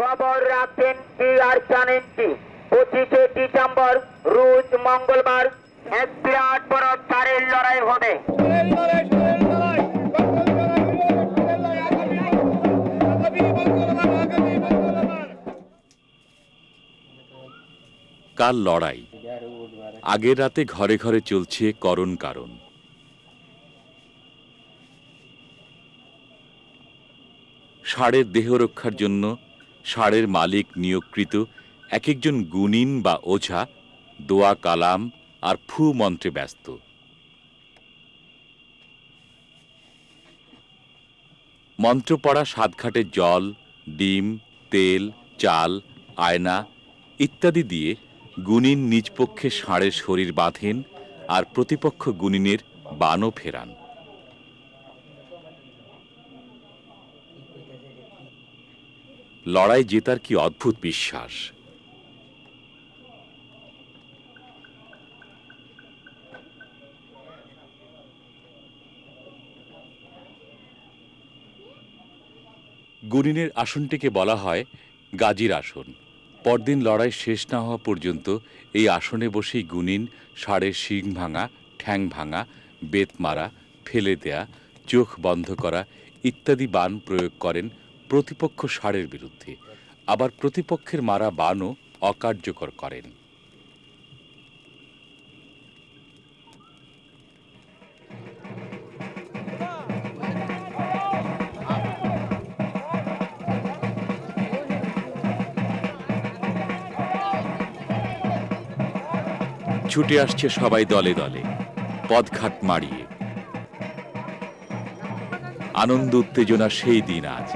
খবর রাখবেন কি আর জানেন কি পঁচিশে ডিসেম্বর, রোজ মঙ্গলবার এক বিরাট বড় চারের লড়াই হবে। কাল লড়াই? আগের রাতে ঘরে ঘরে চলছে করণ কারণ। ষাঁড়ের দেহ রক্ষার জন্য ষাঁড়ের মালিক নিয়োগকৃত এক একজন গুণিন বা ওঝা, দোয়া কালাম আর ফু মন্ত্রে ব্যস্ত। মন্ত্র পড়া সাতঘাটের জল, ডিম, তেল, চাল, আয়না ইত্যাদি দিয়ে গুণিন নিজ পক্ষে ষাঁড়ের শরীর বাঁধেন আর প্রতিপক্ষ গুণিনের বানও ফেরান। লড়াই জেতার কি অদ্ভুত বিশ্বাস? গুনিনের আসনটিকে বলা হয় গাজীর আসন। পরদিন লড়াই শেষ না হওয়া পর্যন্ত এই আসনে বসেই গুনিন ষাঁড়ের শিং ভাঙা, ঠ্যাং ভাঙা, বেত মারা, ফেলে দেয়া, চোখ বন্ধ করা ইত্যাদি বান প্রয়োগ করেন প্রতিপক্ষ ষাঁড়ের বিরুদ্ধে। আবার প্রতিপক্ষের মারা বানও অকার্যকর করেন। ছুটে আসছে সবাই দলে দলে। পদঘাট মাড়িয়ে। আনন্দ উত্তেজনা সেই দিন আজ।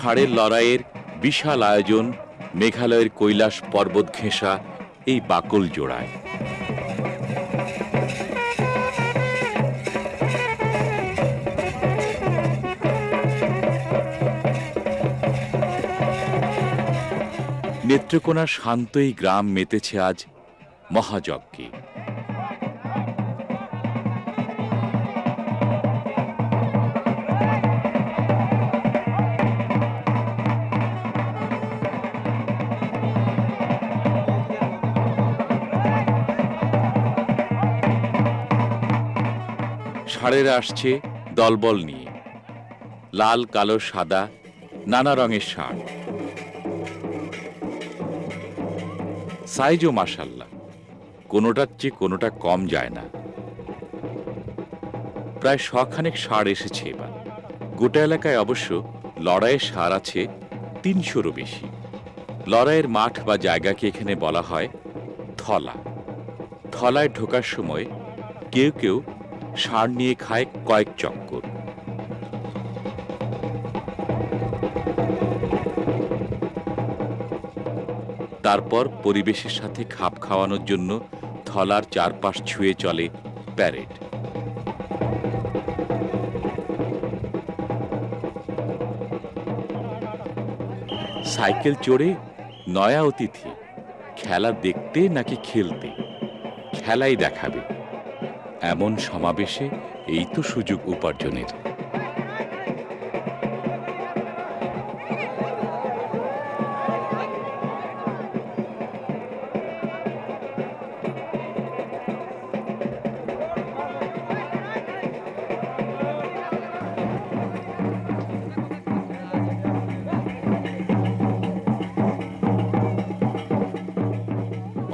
ষাঁড়ের লড়াইয়ের বিশাল আয়োজন মেঘালয়ের কৈলাস পর্বত ঘেঁষা এই বাকল জোড়ায়। নেত্রকোনার শান্ত এই গ্রাম মেতেছে আজ মহাযজ্ঞে। ষাঁড়েরা আসছে দলবল নিয়ে। লাল, কালো, সাদা, নানা রঙের ষাঁড়। সাইজও মাসাল্লাহ কোনোটার চেয়ে কোনোটা কম যায় না। প্রায় শখানেক ষাঁড় এসেছে এবার। গোটা এলাকায় অবশ্য লড়াইয়ের সার আছে তিনশোরও বেশি। লড়াইয়ের মাঠ বা জায়গাকে এখানে বলা হয় থলা। থলায় ঢোকার সময় কেউ কেউ ষাঁড় নিয়ে খায় কয়েক চক্কর। তারপর পরিবেশের সাথে খাপ খাওয়ানোর জন্য থলার চারপাশ ছুঁয়ে চলে প্যারেড। সাইকেল চড়ে নয়া অতিথি, খেলা দেখতে নাকি খেলতে? খেলাই দেখাবে। এমন সমাবেশে এই তো সুযোগ উপার্জনের।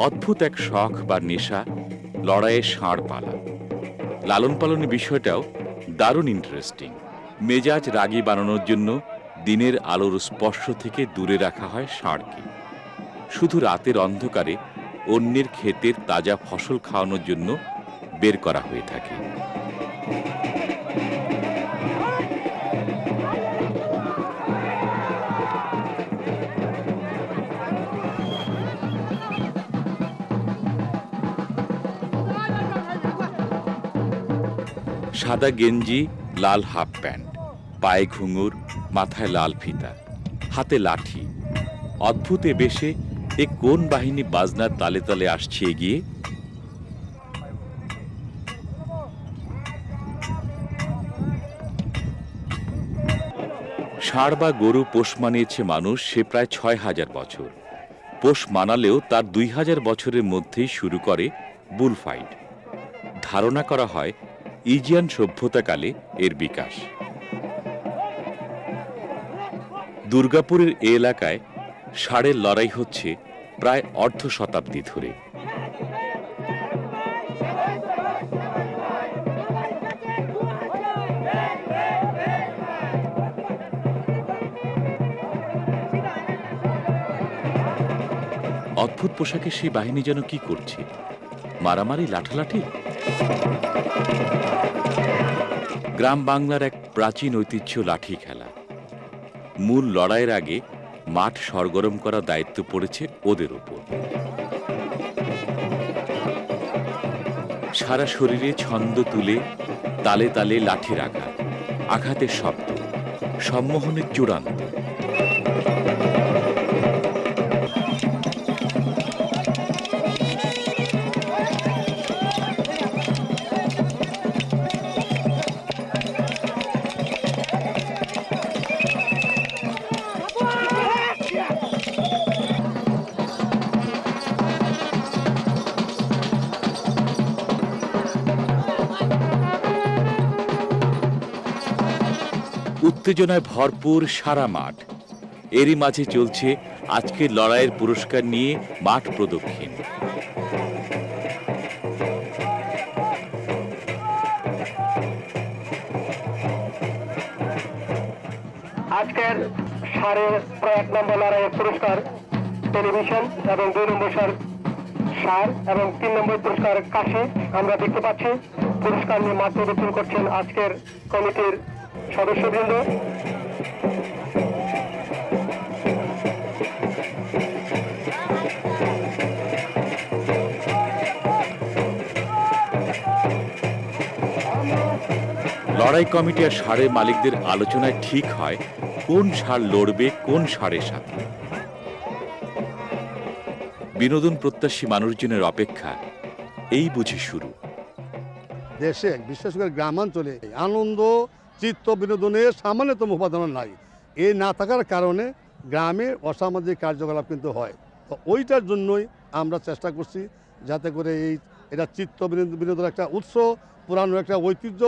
অদ্ভুত এক শখ বা নেশা লড়াইয়ের ষাঁড় পালা। লালন পালনের বিষয়টাও দারুণ ইন্টারেস্টিং মেজাজ রাগি বানানোর জন্য দিনের আলোর স্পর্শ থেকে দূরে রাখা হয় ষাঁড়কে। শুধু রাতের অন্ধকারে অন্যের ক্ষেতের তাজা ফসল খাওয়ানোর জন্য বের করা হয়ে থাকে। সাদা গেঞ্জি, লাল হাফ প্যান্ট, পায়ে ঘুঙুর, মাথায় লাল ফিতা, হাতে লাঠি। অদ্ভুত এ বেশে এ কোন বাহিনী বাজনার তালে তালে আসছে এগিয়ে? ষাঁড় বা গরু পোষ মানিয়েছে মানুষ সে প্রায় ছয় হাজার বছর। পোষ মানালেও তার দুই হাজার বছরের মধ্যেই শুরু করে বুলফাইট। ধারণা করা হয় ইজিয়ান সভ্যতাকালে এর বিকাশ। দুর্গাপুরের এ এলাকায় ষাঁড়ের লড়াই হচ্ছে প্রায় অর্ধ শতাব্দী ধরে। অদ্ভুত পোশাকে সেই বাহিনী যেন কি করছে? মারামারি, লাঠালাঠি? গ্রাম বাংলার এক প্রাচীন ঐতিহ্য লাঠি খেলা। মূল লড়াইয়ের আগে মাঠ সরগরম করার দায়িত্ব পড়েছে ওদের উপর সারা শরীরে ছন্দ তুলে, তালে তালে লাঠির আঘাত, আঘাতের শব্দ, সম্মোহনের চূড়ান্ত। উত্তেজনায় ভরপুর সারা মাঠ। এরই মাঝে চলছে আজকের লড়াইয়ের পুরস্কার নিয়ে মাঠ প্রদক্ষিণ। আজকের সাড়ে এক নম্বর লড়াইয়ের পুরস্কার টেলিভিশন এবং দুই নম্বর সার সার এবং তিন নম্বর পুরস্কার কাশি। আমরা দেখতে পাচ্ছি, পুরস্কার নিয়ে মাঠ প্রদর্শন করছেন আজকের কমিটির সদস্যবৃন্দ। লড়াই কমিটি আর ষাঁড়ের মালিকদের আলোচনায় ঠিক হয় কোন সার লড়বে কোন সারের সাথে। বিনোদন প্রত্যাশী মানুষজনের অপেক্ষা এই বুঝি শুরু। দেশে বিশেষ করে গ্রামাঞ্চলে আনন্দ চিত্ত বিনোদনের সামান্যতম উপাদান নাই। এই না থাকার কারণে গ্রামে অসামাজিক কার্যকলাপ কিন্তু হয়। তো ওইটার জন্যই আমরা চেষ্টা করছি যাতে করে এই, এটা চিত্ত বিনোদনের একটা উৎস পুরানো একটা ঐতিহ্য,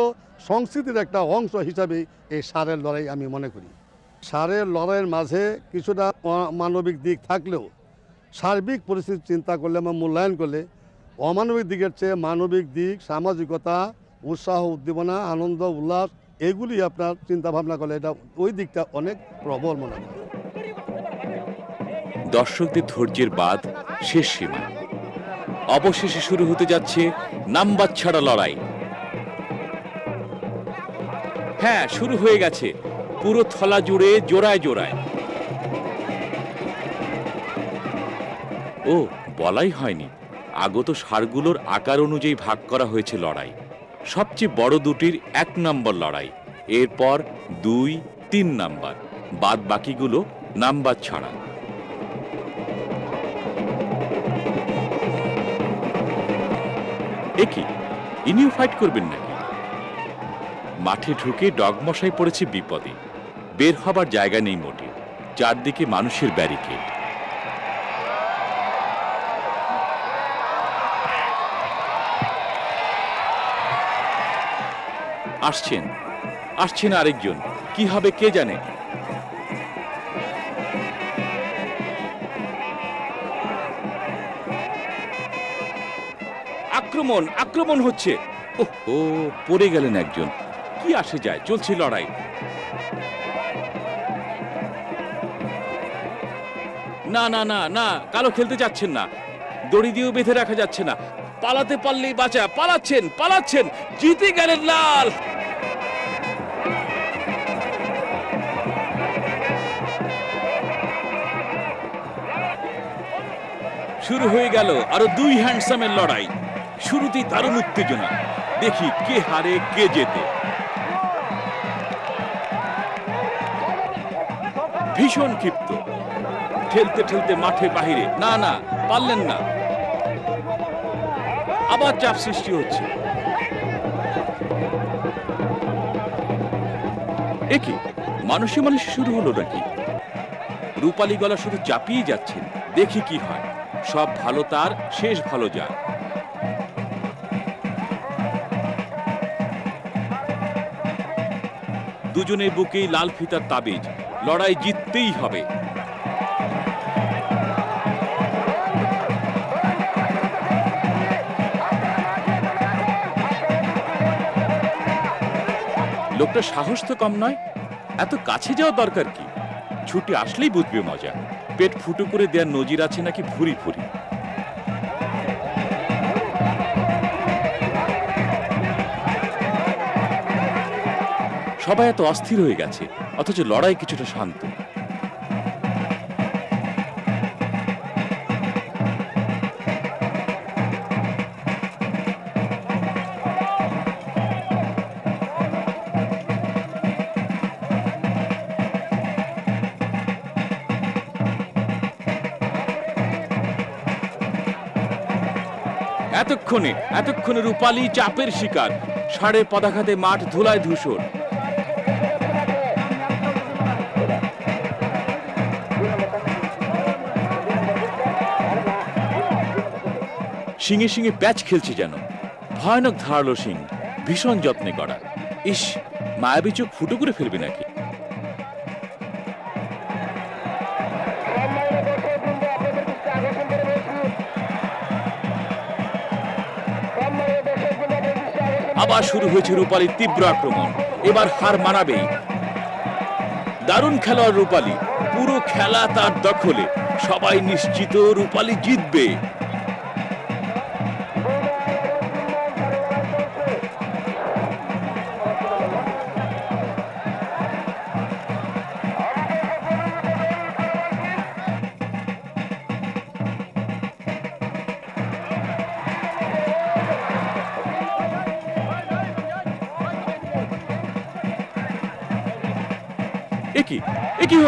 সংস্কৃতির একটা অংশ হিসাবে এই সারের লড়াই আমি মনে করি। সারের লড়াইয়ের মাঝে কিছুটা মানবিক দিক থাকলেও সার্বিক পরিস্থিতি চিন্তা করলে বা মূল্যায়ন করলে অমানবিক দিকের চেয়ে মানবিক দিক, সামাজিকতা, উৎসাহ, উদ্দীপনা, আনন্দ, উল্লাস এগুলি আপনার চিন্তা ভাবনা করলে এটা ওই দিকটা অনেক প্রবল মনে হয়। দর্শকদের ধৈর্যের বাদ শেষ সীমা। অবশেষে শুরু হতে যাচ্ছে নাম্বার ছাড়া লড়াই। হ্যাঁ শুরু হয়ে গেছে। পুরো থলা জুড়ে জোড়ায় জোড়ায়। ও, বলাই হয়নি। আগত সারগুলোর আকার অনুযায়ী ভাগ করা হয়েছে লড়াই। সবচেয়ে বড় দুটির এক নম্বর লড়াই। এরপর দুই, তিন নাম্বার। বাদ বাকিগুলো নাম্বার ছাড়া একই ইনিও ফাইট করবেন নাকি? মাঠে ঢুকে ডগমশাই পড়েছে বিপদে। বের হবার জায়গা নেই মোটে। চারদিকে মানুষের ব্যারিকেড। আসছেন। আসছেন আরেকজন। কি হবে কে জানে? আক্রমণ আক্রমণ হচ্ছে। ও, পড়ে গেলেন একজন। কি আসে যায়? চলছে লড়াই। না না না না, কালো খেলতে যাচ্ছেন না। দড়ি দিয়েও বেঁধে রাখা যাচ্ছে না। পালাতে পারলেই বাঁচা। পালাচ্ছেন পালাচ্ছেন। জিতে গেলেন লাল। শুরু হয়ে গেল আরও দুই হ্যান্ডসামের লড়াই। শুরুতেই দারুণ উত্তেজনা। দেখি কে হারে, কে জেতে। ভীষণ ক্ষিপ্ত। ঠেলতে ঠেলতে মাঠে বাহিরে। না না, পারলেন না। আবার চাপ সৃষ্টি হচ্ছে। একি মানুষে মানুষে শুরু হলো নাকি? রূপালী গলা শুধু চাপিয়ে যাচ্ছেন। দেখি কি হয়। সব ভালো তার, শেষ ভালো যার। দুজনের বুকেই লাল ফিতার তাবিজ, লড়াই জিততেই হবে। লোকটা সাহস তো কম নয়, এত কাছে যাওয়া দরকার কি? ছুটি আসলেই বুঝবে মজা। পেট ফুটো করে দেওয়ার নজির আছে নাকি ভুরি ভুরি? সবাই এত অস্থির হয়ে গেছে, অথচ লড়াই কিছুটা শান্ত। এতক্ষণে এতক্ষণে রূপালী চাপের শিকার। ষাঁড়ের পদাঘাতে মাঠ ধুলায় ধূসর। শিঙে শিঙে প্যাচ খেলছে যেন। ভয়ানক ধারালো শিং, ভীষণ যত্নে করা। ইস, মায়াবী চোখ ফুটো করে ফেলবে নাকি? আবার শুরু হয়েছে রূপালীর তীব্র আক্রমণ। এবার হার মানাবেই দারুণ খেলোয়াড় রূপালী। পুরো খেলা তার দখলে। সবাই নিশ্চিত রূপালী জিতবে।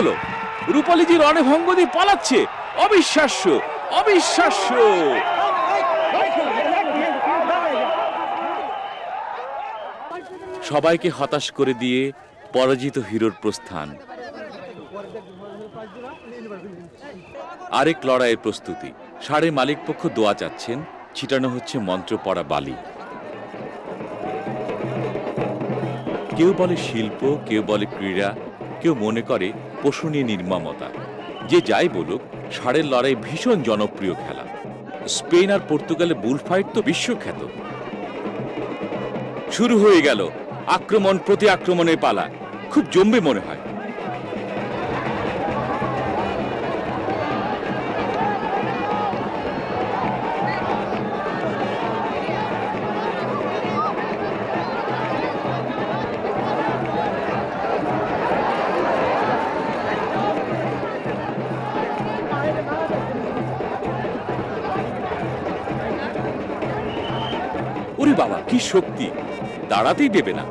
হলো? রূপালীজি রণে ভঙ্গ পালাচ্ছে। অবিশ্বাস্য অবিশ্বাস্য। সবাইকে হতাশ করে দিয়ে পরাজিত হিরোর প্রস্থান। আরেক লড়াইয়ের প্রস্তুতি। সাড়ে মালিক পক্ষ দোয়া চাচ্ছেন, ছিটানো হচ্ছে মন্ত্র পড়া বালি। কেউ বলে শিল্প, কেউ বলে ক্রীড়া, কেউ মনে করে পশু নির্মামতা। যে যাই বলুক, ষাঁড়ের লড়াই ভীষণ জনপ্রিয় খেলা। স্পেন আর পর্তুগালে বুল ফাইট তো বিশ্বখ্যাত। শুরু হয়ে গেল আক্রমণ প্রতি আক্রমণের পালা। খুব জম্বে মনে হয়। শক্তি, দাঁড়াতেই দেবে না।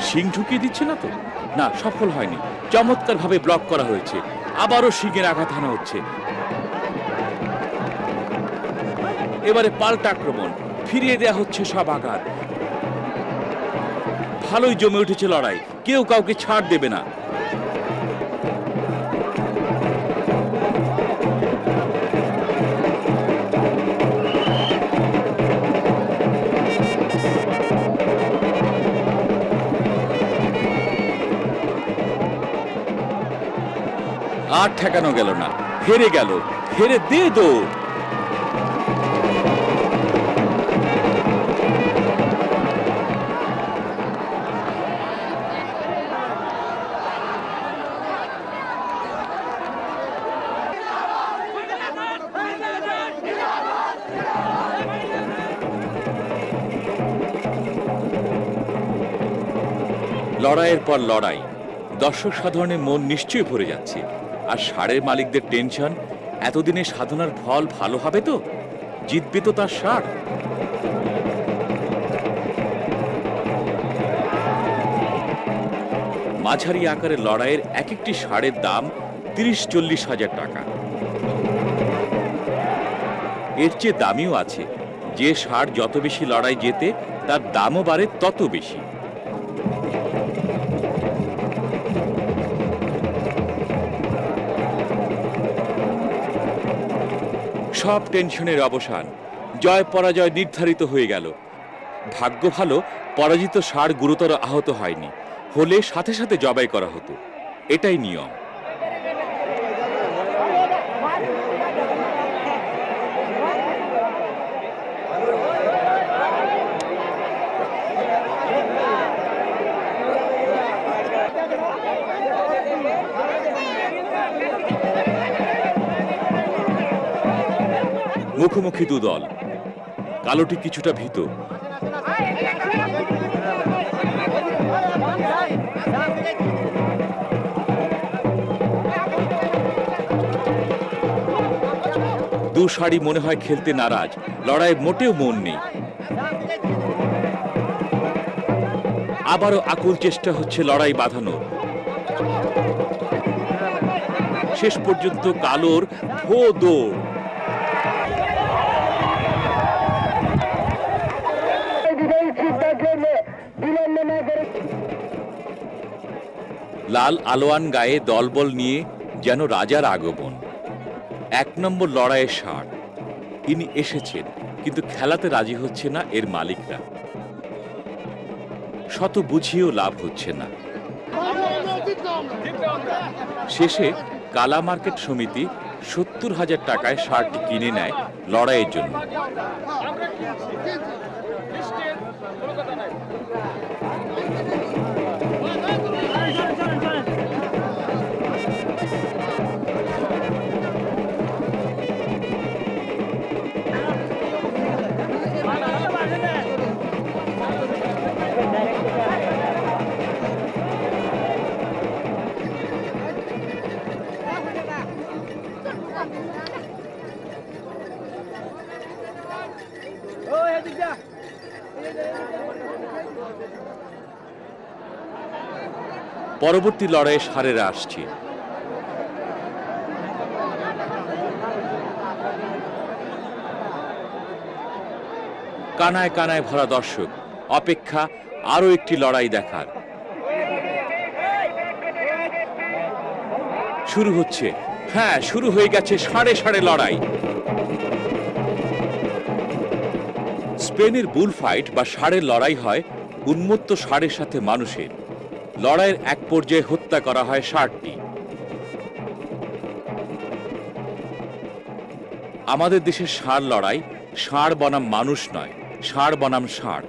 শিং ঢুকিয়ে দিচ্ছে না তো? না, সফল হয়নি। চমৎকার ভাবে ব্লক করা হয়েছে। আবারও শিঙের আঘাত হানা হচ্ছে। এবারে পাল্টা আক্রমণ। ফিরিয়ে দেয়া হচ্ছে সব আঘাত। ভালোই জমে উঠেছে লড়াই। কেউ কাউকে ছাড় দেবে না। আর ঠেকানো গেল না। হেরে গেল, হেরে দে লড়াইয়ের পর লড়াই, দর্শক সাধারণের মন নিশ্চয়ই ভরে যাচ্ছে। আর ষাঁড়ের মালিকদের টেনশন? এতদিনে সাধনার ফল ভালো হবে তো? জিতবে তো তার সার। মাঝারি আকারের লড়াইয়ের এক একটি সারের দাম তিরিশ চল্লিশ হাজার টাকা। এর চেয়ে দামিও আছে। যে সার যত বেশি লড়াই জেতে, তার দামও বাড়ে তত বেশি। সব টেনশনের অবসান। জয় পরাজয় নির্ধারিত হয়ে গেল। ভাগ্য ভালো, পরাজিত ষাঁড় গুরুতর আহত হয়নি। হলে সাথে সাথে জবাই করা হতো। এটাই নিয়ম। মুখোমুখি দুদল কালোটি কিছুটা ভীত। দু শাড়ি মনে হয় খেলতে নারাজ। লড়াই মোটেও মন নেই। আবারও আকুল চেষ্টা হচ্ছে লড়াই বাঁধানো। শেষ পর্যন্ত কালোর ভো দৌড় লাল আলোয়ান গায়ে দলবল নিয়ে যেন রাজার আগমন। এক নম্বর লড়াইয়ের ষাট ইনি এসেছেন, কিন্তু খেলাতে রাজি হচ্ছে না এর মালিকরা। শত বুঝিয়েও লাভ হচ্ছে না। শেষে কালা মার্কেট সমিতি সত্তর হাজার টাকায় ষাঁড়টি কিনে নেয় লড়াইয়ের জন্য। পরবর্তী লড়াইয়ে সারেরা আসছে। কানায় কানায় ভরা দর্শক, অপেক্ষা আরও একটি লড়াই দেখার। শুরু হচ্ছে। হ্যাঁ শুরু হয়ে গেছে সাড়ে সাড়ে লড়াই। স্পেনের বুল ফাইট বা ষাঁড়ের লড়াই হয় উন্মত্ত ষাঁড়ের সাথে মানুষের। লড়াইয়ের এক পর্যায়ে হত্যা করা হয় ষাঁড়টি আমাদের দেশের ষাঁড় লড়াই, ষাঁড় বনাম মানুষ নয়, ষাঁড় বনাম ষাঁড়।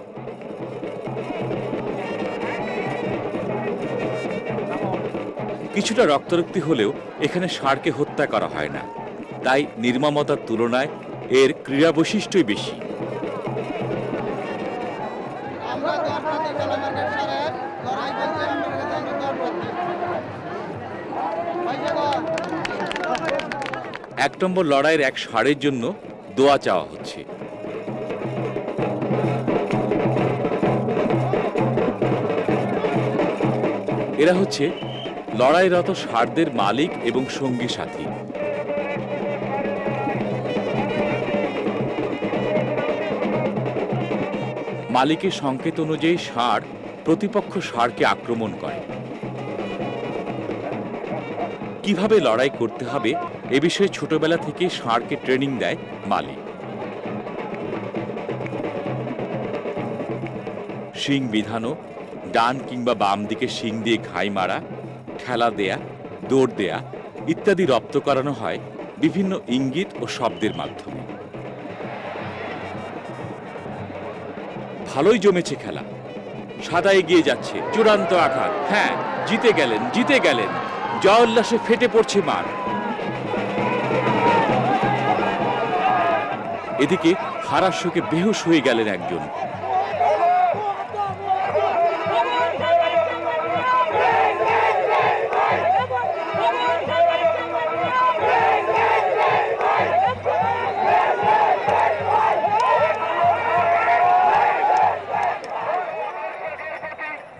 কিছুটা রক্তারক্তি হলেও এখানে ষাঁড়কে হত্যা করা হয় না। তাই নির্মমতার তুলনায় এর ক্রীড়া বৈশিষ্ট্যই বেশি। এক নম্বর লড়াইয়ের এক ষাঁড়ের জন্য দোয়া চাওয়া হচ্ছে। এরা হচ্ছে লড়াইরত ষাঁড়দের মালিক এবং সঙ্গী সাথী। মালিকের সংকেত অনুযায়ী ষাঁড় প্রতিপক্ষ ষাঁড়কে আক্রমণ করে। কীভাবে লড়াই করতে হবে এ বিষয়ে ছোটবেলা থেকে ষাঁড়কে ট্রেনিং দেয় মালিক শিং বিধানো, ডান কিংবা বাম দিকে শিং দিয়ে ঘাই মারা খেলা দেয়া, দৌড় দেয়া ইত্যাদি রপ্ত করানো হয় বিভিন্ন ইঙ্গিত ও শব্দের মাধ্যমে। ভালোই জমেছে খেলা। সাদা এগিয়ে যাচ্ছে, চূড়ান্ত আঘাত। হ্যাঁ জিতে গেলেন জিতে গেলেন। জয় উল্লাসে ফেটে পড়ছে মাঠ। এদিকে হারার শোকে বেহুশ হয়ে গেলেন একজন।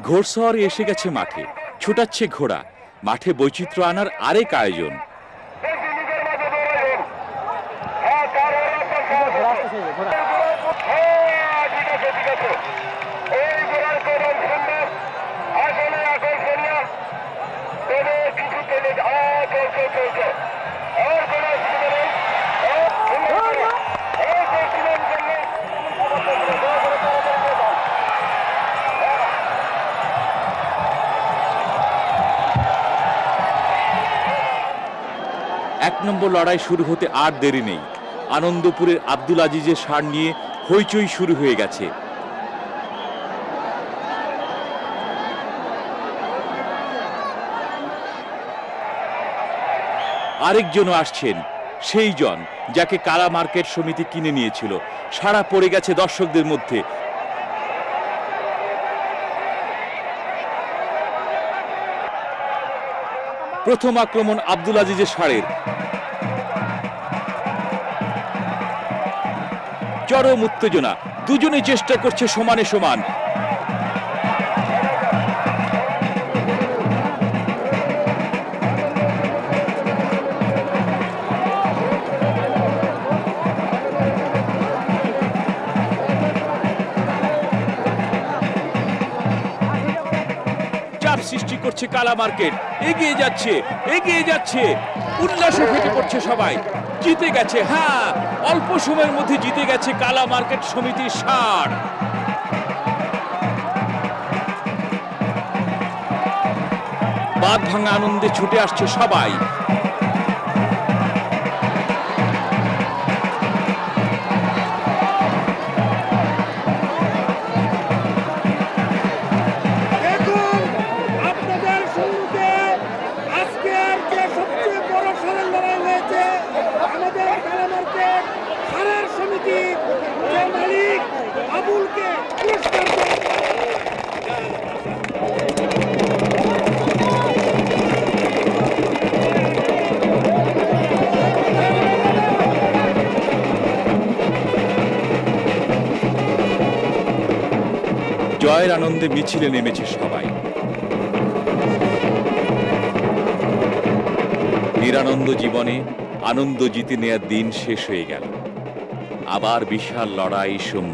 ঘোড়সওয়ার এসে গেছে মাঠে, ছুটাচ্ছে ঘোড়া। মাঠে বৈচিত্র্য আনার আরেক আয়োজন। এক নম্বর লড়াই শুরু হতে আর দেরি নেই। আনন্দপুরের আব্দুল আজিজের সার নিয়ে হইচই শুরু হয়ে গেছে। আরেকজনও আসছেন সেই জন যাকে কালা মার্কেট সমিতি কিনে নিয়েছিল। সারা পড়ে গেছে দর্শকদের মধ্যে। প্রথম আক্রমণ আব্দুল আজিজের সারের। চরম উত্তেজনা। দুজনে চেষ্টা করছে সমানে সমান। করছে কালা মার্কেট। এগিয়ে যাচ্ছে এগিয়ে যাচ্ছে। উল্লাসে ফেটে পড়ছে সবাই। জিতে গেছে হ্যাঁ অল্প সময়ের মধ্যে জিতে গেছে কালা মার্কেট সমিতির সার বাদ ভাঙা আনন্দে ছুটে আসছে সবাই। জয়ের আনন্দে মিছিলে নেমেছে সবাই। নিরানন্দ জীবনে আনন্দ জিতে নেয়ার দিন শেষ হয়ে গেল। আবার বিশাল লড়াই সম্মুখ